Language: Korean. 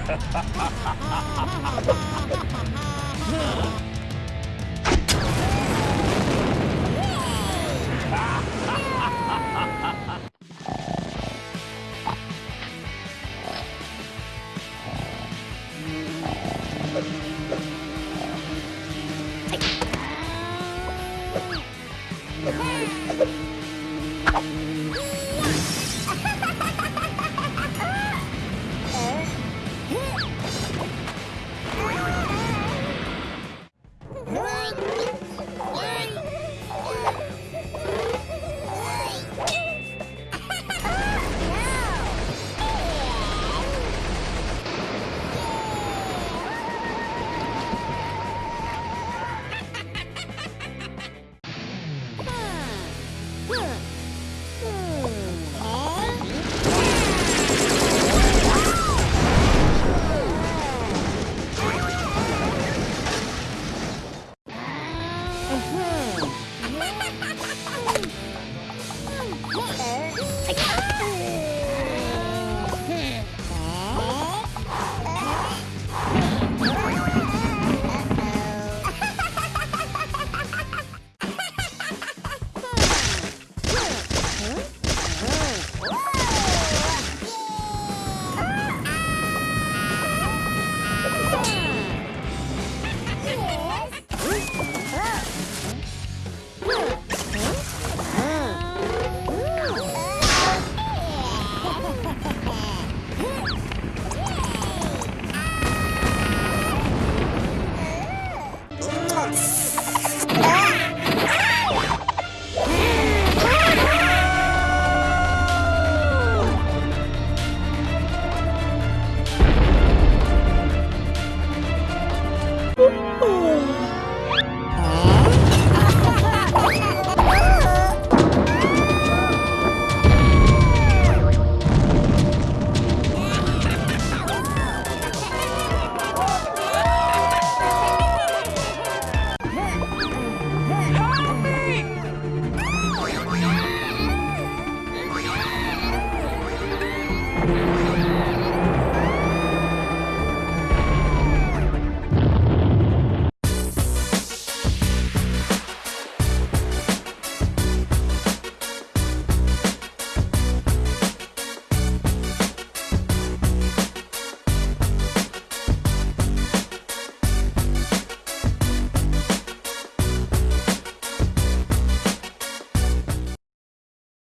Ha ha ha ha ha! Hey!